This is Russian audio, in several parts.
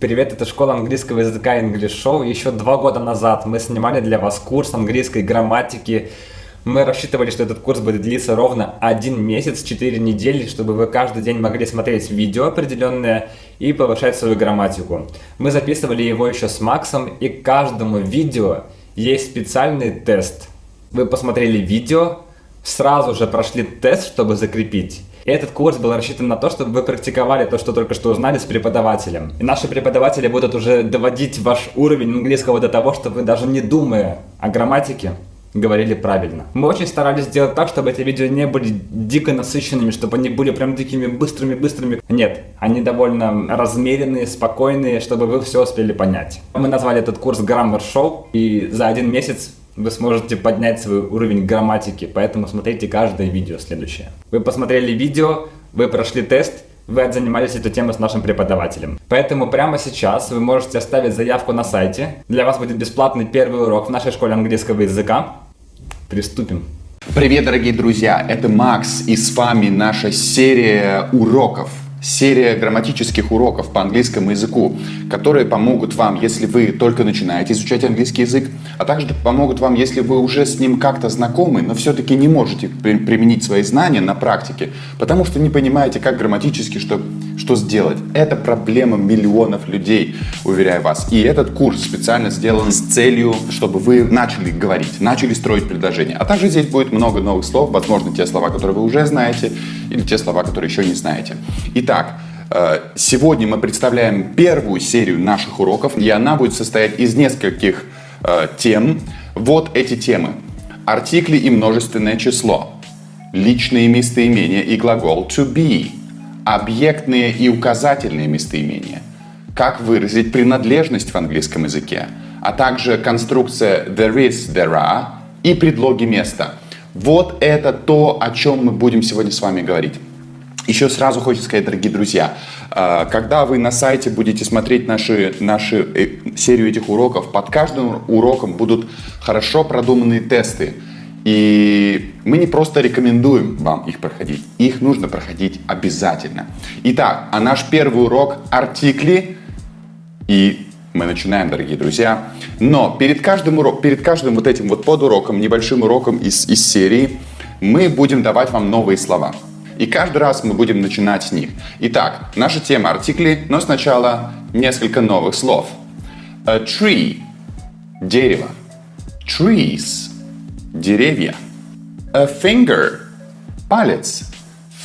Привет, это школа английского языка English Show. Еще два года назад мы снимали для вас курс английской грамматики. Мы рассчитывали, что этот курс будет длиться ровно один месяц, 4 недели, чтобы вы каждый день могли смотреть видео определенное и повышать свою грамматику. Мы записывали его еще с Максом, и каждому видео есть специальный тест. Вы посмотрели видео, сразу же прошли тест, чтобы закрепить. Этот курс был рассчитан на то, чтобы вы практиковали то, что только что узнали с преподавателем. И наши преподаватели будут уже доводить ваш уровень английского до того, что вы даже не думая о грамматике, говорили правильно. Мы очень старались сделать так, чтобы эти видео не были дико насыщенными, чтобы они были прям такими быстрыми-быстрыми. Нет, они довольно размеренные, спокойные, чтобы вы все успели понять. Мы назвали этот курс Grammar Show, и за один месяц вы сможете поднять свой уровень грамматики, поэтому смотрите каждое видео следующее. Вы посмотрели видео, вы прошли тест, вы отзанимались эту тему с нашим преподавателем. Поэтому прямо сейчас вы можете оставить заявку на сайте. Для вас будет бесплатный первый урок в нашей школе английского языка. Приступим. Привет, дорогие друзья! Это Макс и с вами наша серия уроков серия грамматических уроков по английскому языку, которые помогут вам, если вы только начинаете изучать английский язык, а также помогут вам, если вы уже с ним как-то знакомы, но все-таки не можете применить свои знания на практике, потому что не понимаете, как грамматически что, что сделать. Это проблема миллионов людей, уверяю вас. И этот курс специально сделан с целью, чтобы вы начали говорить, начали строить предложения. А также здесь будет много новых слов, возможно, те слова, которые вы уже знаете, или те слова, которые еще не знаете. Итак, Итак, э, сегодня мы представляем первую серию наших уроков, и она будет состоять из нескольких э, тем. Вот эти темы. Артикли и множественное число. Личные местоимения и глагол to be. Объектные и указательные местоимения. Как выразить принадлежность в английском языке. А также конструкция there is, there are и предлоги места. Вот это то, о чем мы будем сегодня с вами говорить. Еще сразу хочется сказать, дорогие друзья, а, когда вы на сайте будете смотреть наши, наши э, серию этих уроков, под каждым уроком будут хорошо продуманные тесты. И мы не просто рекомендуем вам их проходить, их нужно проходить обязательно. Итак, а наш первый урок – артикли. И мы начинаем, дорогие друзья. Но перед каждым, урок, перед каждым вот этим вот подуроком, небольшим уроком из, из серии, мы будем давать вам новые слова. И каждый раз мы будем начинать с них. Итак, наша тема артикли, но сначала несколько новых слов. A tree – дерево. Trees – деревья. A finger – палец.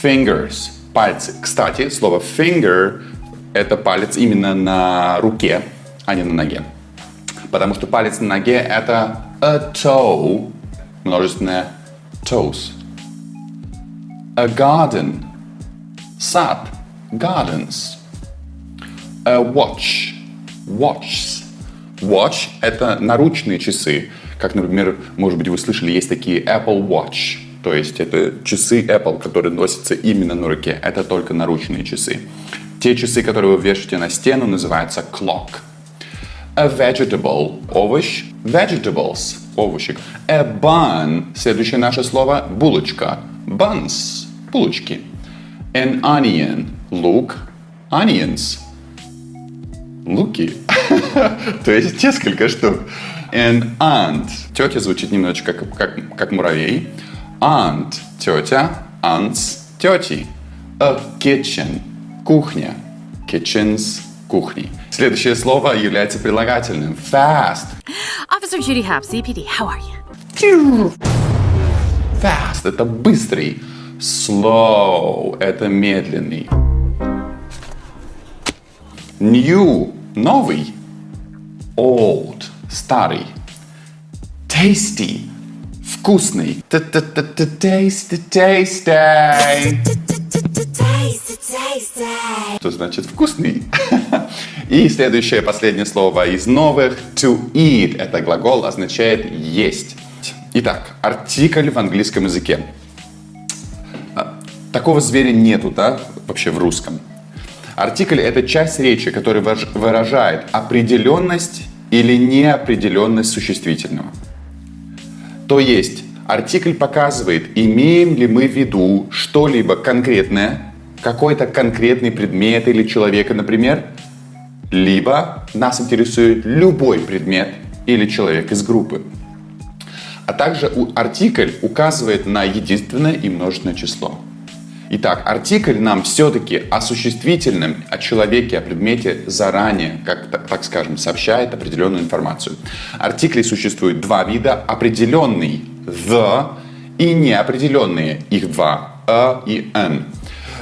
Fingers – пальцы. Кстати, слово finger – это палец именно на руке, а не на ноге. Потому что палец на ноге – это a toe, множественное toes. A garden. Sat. Gardens. A watch. Watches. Watch – это наручные часы. Как, например, может быть, вы слышали, есть такие Apple Watch. То есть это часы Apple, которые носятся именно на руке. Это только наручные часы. Те часы, которые вы вешаете на стену, называются clock. A vegetable – овощ. Vegetables – овощи. A bun – следующее наше слово – булочка. Buns булочки. An onion – лук. Onions – луки. То есть несколько штук. An aunt – тетя звучит немножечко как, как, как муравей. Aunt – тетя. Aunts – тети. A kitchen – кухня. Kitchens – кухни. Следующее слово является прилагательным. Fast. Officer Judy Hop, CPD, how are you? Fast – это быстрый. Slow – это медленный. New – новый. Old – старый. Tasty – вкусный. Tasty, tasty. Что значит вкусный? И следующее, последнее слово из новых. To eat – это глагол, означает есть. Итак, артикль в английском языке. Такого зверя нету, да, вообще в русском. Артикль – это часть речи, которая выражает определенность или неопределенность существительного. То есть, артикль показывает, имеем ли мы в виду что-либо конкретное, какой-то конкретный предмет или человека, например, либо нас интересует любой предмет или человек из группы. А также артикль указывает на единственное и множественное число. Итак, артикль нам все-таки осуществительным о человеке, о предмете заранее, как так скажем, сообщает определенную информацию. Артиклей существует два вида. Определенный the и неопределенные. Их два. a и n.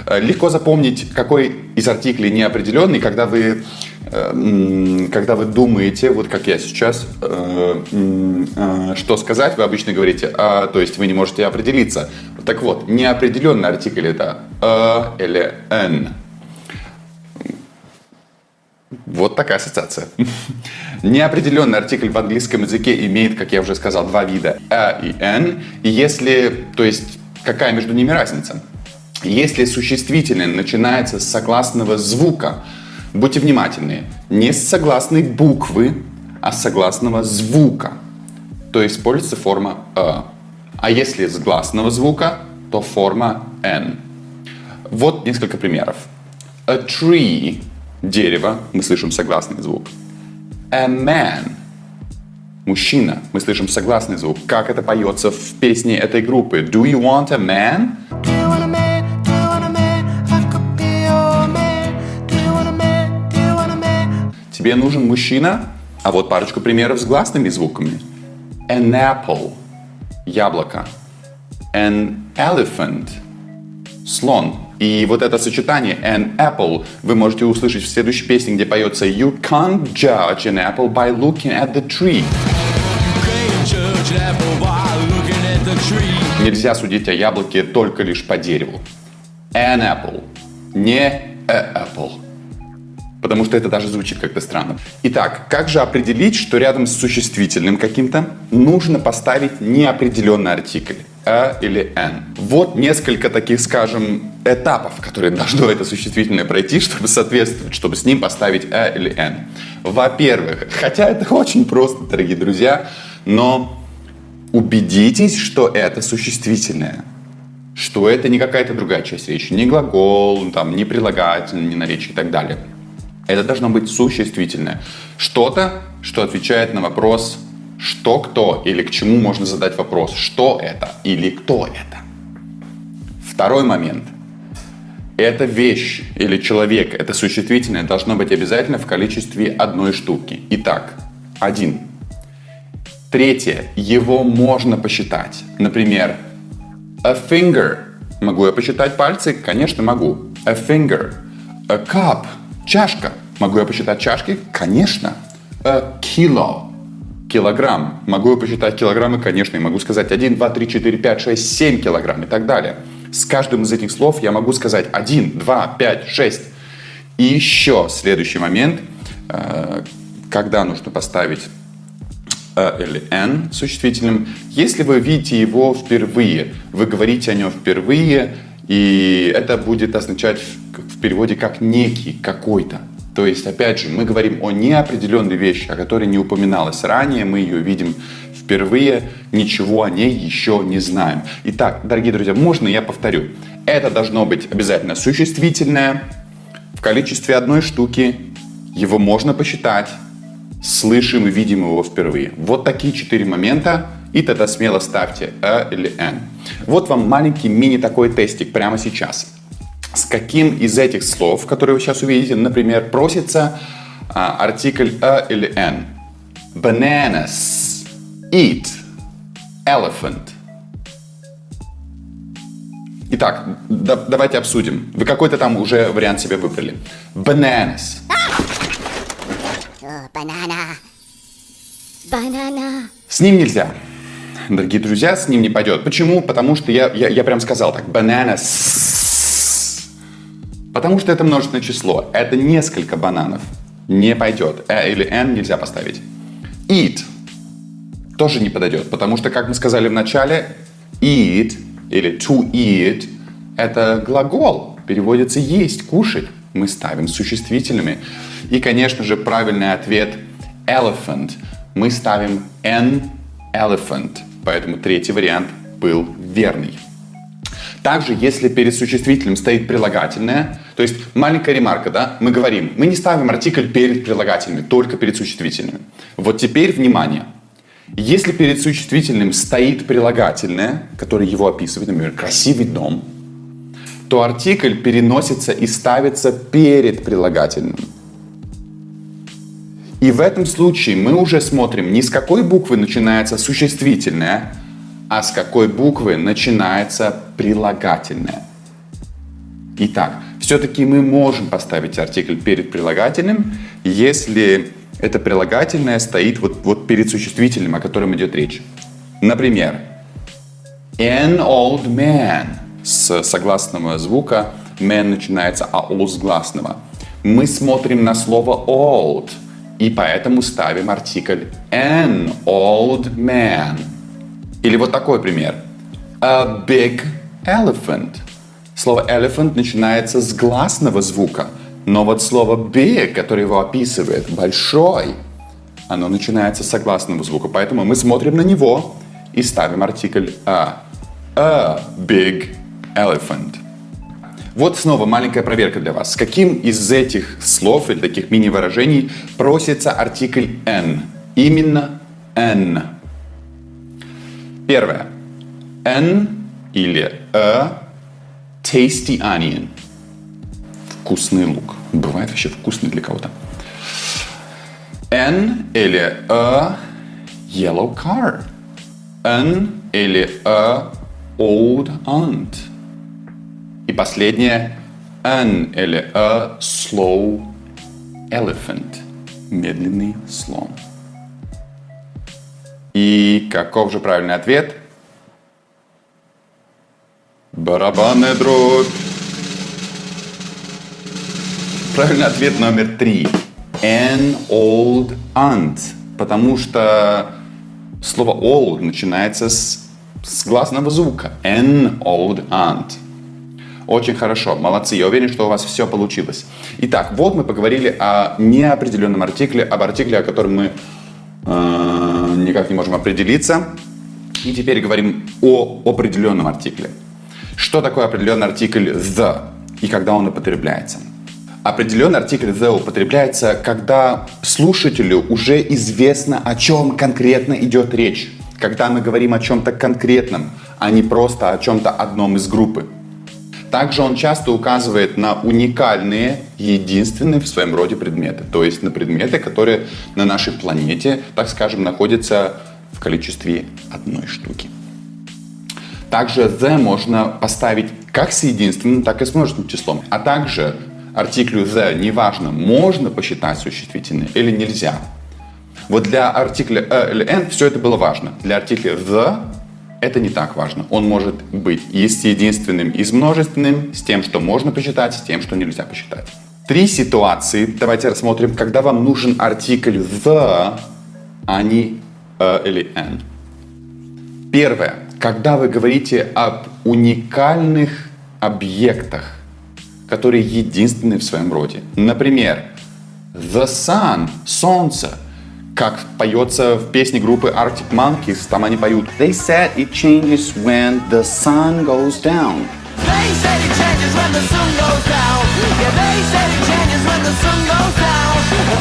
Э, легко запомнить, какой из артиклей неопределенный, когда вы, э, когда вы думаете, вот как я сейчас, э, что сказать, вы обычно говорите, а, то есть вы не можете определиться. Так вот, неопределенный артикль это а или n. Вот такая ассоциация. Неопределенный артикль в английском языке имеет, как я уже сказал, два вида a и n. И если, то есть, какая между ними разница? Если существительное начинается с согласного звука, будьте внимательны, не с согласной буквы, а с согласного звука, то используется форма «э». А если с гласного звука, то форма «н». Вот несколько примеров. A tree – дерево, мы слышим согласный звук. A man – мужчина, мы слышим согласный звук. Как это поется в песне этой группы? Do you want a man? Тебе нужен мужчина? А вот парочку примеров с гласными звуками. An apple – яблоко. An elephant – слон. И вот это сочетание an apple вы можете услышать в следующей песне, где поется You can't judge an apple by looking at the tree. Нельзя судить о яблоке только лишь по дереву. An apple, не a apple потому что это даже звучит как-то странно. Итак, как же определить, что рядом с существительным каким-то нужно поставить неопределенный артикль? «а» или «н». Вот несколько таких, скажем, этапов, которые должно это существительное пройти, чтобы соответствовать, чтобы с ним поставить «а» или «н». Во-первых, хотя это очень просто, дорогие друзья, но убедитесь, что это существительное что это не какая-то другая часть речи, не глагол, там, не прилагательное, не наречие и так далее. Это должно быть существительное. Что-то, что отвечает на вопрос что, кто или к чему можно задать вопрос, что это или кто это. Второй момент. Эта вещь или человек, это существительное, должно быть обязательно в количестве одной штуки. Итак, один. Третье. Его можно посчитать. Например, a finger. Могу я посчитать пальцы? Конечно, могу. A finger. A cup. Чашка. Могу я посчитать чашки? Конечно. A kilo. Килограмм. Могу я посчитать килограммы? Конечно. И могу сказать 1, 2, 3, 4, 5, 6, 7 килограмм и так далее. С каждым из этих слов я могу сказать 1, 2, 5, 6. И еще следующий момент, э, когда нужно поставить «э» или «н» существительным. Если вы видите его впервые, вы говорите о нем впервые, и это будет означать в переводе как некий, какой-то. То есть, опять же, мы говорим о неопределенной вещи, о которой не упоминалось ранее, мы ее видим впервые, ничего о ней еще не знаем. Итак, дорогие друзья, можно я повторю? Это должно быть обязательно существительное, в количестве одной штуки, его можно посчитать, слышим и видим его впервые. Вот такие четыре момента, и тогда смело ставьте «э» или «н». Вот вам маленький мини такой тестик прямо сейчас с каким из этих слов, которые вы сейчас увидите, например, просится а, артикль a или n. Bananas, eat, elephant. Итак, да, давайте обсудим. Вы какой-то там уже вариант себе выбрали. Bananas. Банана. Банана. С ним нельзя. Дорогие друзья, с ним не пойдет. Почему? Потому что я, я, я прям сказал так. Bananas. Потому что это множественное число. Это несколько бананов. Не пойдет. Э или n нельзя поставить. Eat тоже не подойдет, потому что, как мы сказали в начале, eat или to eat это глагол, переводится есть, кушать. Мы ставим существительными. И, конечно же, правильный ответ elephant. Мы ставим n elephant, поэтому третий вариант был верный. Также, если перед существительным стоит прилагательное, то есть маленькая ремарка, да, мы говорим, мы не ставим артикль перед прилагательными, только перед существительными. Вот теперь внимание. Если перед существительным стоит прилагательное, которое его описывает, например, красивый дом, то артикль переносится и ставится перед прилагательным. И в этом случае мы уже смотрим, не с какой буквы начинается существительное, а с какой буквы начинается прилагательное. Итак, все-таки мы можем поставить артикль перед прилагательным, если это прилагательное стоит вот, вот перед существительным, о котором идет речь. Например, an old man с согласного звука, man начинается а o с гласного. Мы смотрим на слово old, и поэтому ставим артикль an old man. Или вот такой пример. A big elephant. Слово elephant начинается с гласного звука, но вот слово big, которое его описывает, большой, оно начинается с согласного звука, поэтому мы смотрим на него и ставим артикль a. A big elephant. Вот снова маленькая проверка для вас. С каким из этих слов или таких мини-выражений просится артикль n? Именно n. Первое. N или a tasty onion. Вкусный лук. Бывает вообще вкусный для кого-то. N или a yellow car. N или a old aunt. И последнее an или a slow elephant. Медленный слон. И каков же правильный ответ? Барабанная дробь. Правильный ответ номер три. An old aunt. Потому что слово old начинается с, с гласного звука. An old aunt. Очень хорошо, молодцы, я уверен, что у вас все получилось. Итак, вот мы поговорили о неопределенном артикле, об артикле, о котором мы э, никак не можем определиться. И теперь говорим о определенном артикле. Что такое определенный артикль the и когда он употребляется? Определенный артикль the употребляется, когда слушателю уже известно, о чем конкретно идет речь. Когда мы говорим о чем-то конкретном, а не просто о чем-то одном из группы. Также он часто указывает на уникальные, единственные в своем роде предметы. То есть на предметы, которые на нашей планете, так скажем, находятся в количестве одной штуки. Также the можно поставить как с единственным, так и с множественным числом. А также артиклю the неважно, можно посчитать существительное или нельзя. Вот для артикля a или n все это было важно. Для артикля the это не так важно. Он может быть и с единственным, и с множественным, с тем, что можно посчитать, с тем, что нельзя посчитать. Три ситуации. Давайте рассмотрим, когда вам нужен артикль the, а не a или n. Первое. Когда вы говорите об уникальных объектах, которые единственны в своем роде. Например, The Sun, Солнце, как поется в песне группы Arctic Monkeys, там они поют They said it changes when the sun goes down. They said it changes when the sun goes down. Yeah, they said it changes when the sun goes down.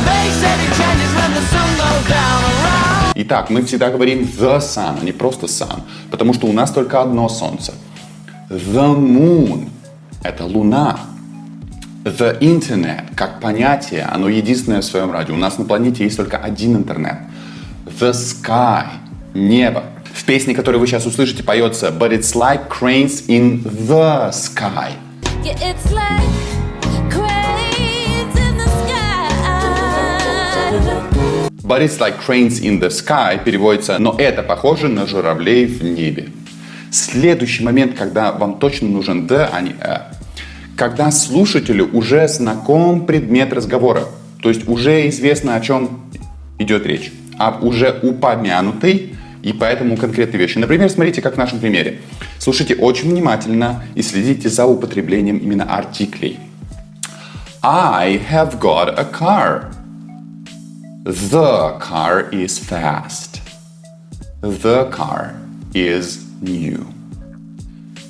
They said it changes when the sun goes down. Итак, мы всегда говорим the sun, а не просто sun, потому что у нас только одно солнце. The moon – это луна. The internet, как понятие, оно единственное в своем роде. У нас на планете есть только один интернет. The sky – небо. В песне, которую вы сейчас услышите, поется But it's like cranes in the sky. Yeah, it's like cranes in the sky. But it's like cranes in the sky переводится «но это похоже на журавлей в небе». Следующий момент, когда вам точно нужен «the», а не «a». Когда слушателю уже знаком предмет разговора, то есть уже известно, о чем идет речь, об уже упомянутой и поэтому конкретной вещи. Например, смотрите, как в нашем примере. Слушайте очень внимательно и следите за употреблением именно артиклей. I have got a car. The car is fast. The car is new.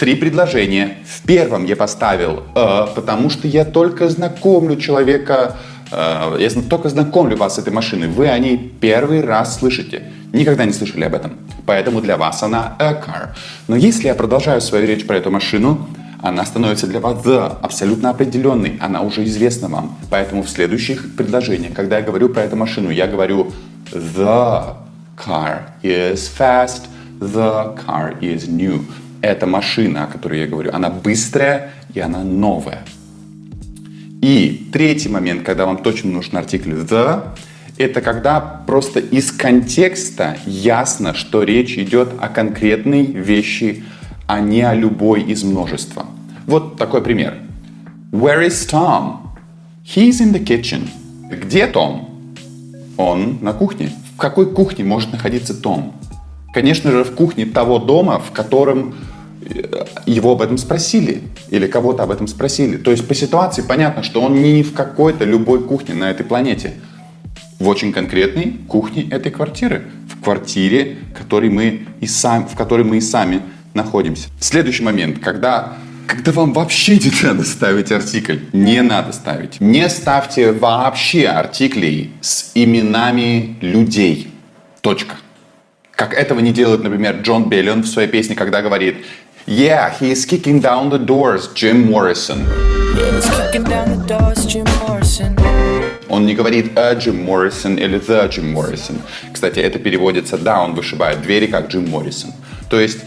Три предложения. В первом я поставил «э», потому что я только знакомлю человека, э, я только знакомлю вас с этой машиной. Вы о ней первый раз слышите. Никогда не слышали об этом. Поэтому для вас она a car. Но если я продолжаю свою речь про эту машину, она становится для вас the, абсолютно определенной, она уже известна вам. Поэтому в следующих предложениях, когда я говорю про эту машину, я говорю the car is fast, the car is new. Эта машина, о которой я говорю, она быстрая и она новая. И третий момент, когда вам точно нужен артикль the, это когда просто из контекста ясно, что речь идет о конкретной вещи, а не о любой из множества. Вот такой пример. Where is Tom? He's in the kitchen. Где Том? Он на кухне. В какой кухне может находиться Том? Конечно же, в кухне того дома, в котором его об этом спросили или кого-то об этом спросили. То есть по ситуации понятно, что он не в какой-то любой кухне на этой планете. В очень конкретной кухне этой квартиры. В квартире, который мы и сам, в которой мы и сами находимся. Следующий момент, когда когда вам вообще не надо ставить артикль. Не надо ставить. Не ставьте вообще артиклей с именами людей. Точка. Как этого не делает, например, Джон Беллион в своей песне, когда говорит Yeah, he is kicking down the doors, Jim Morrison. Он не говорит a Jim Morrison или the Jim Morrison. Кстати, это переводится down, вышибает двери, как Джим Моррисон. То есть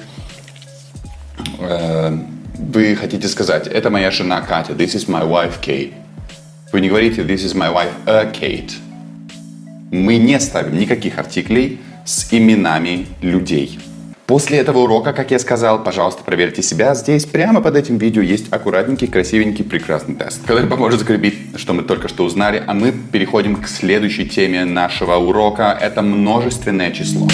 э, вы хотите сказать, это моя жена Катя, this is my wife Kate. Вы не говорите, this is my wife a Kate. Мы не ставим никаких артиклей с именами людей. После этого урока, как я сказал, пожалуйста, проверьте себя. Здесь прямо под этим видео есть аккуратненький, красивенький, прекрасный тест, который поможет закрепить, что мы только что узнали. А мы переходим к следующей теме нашего урока. Это множественное число.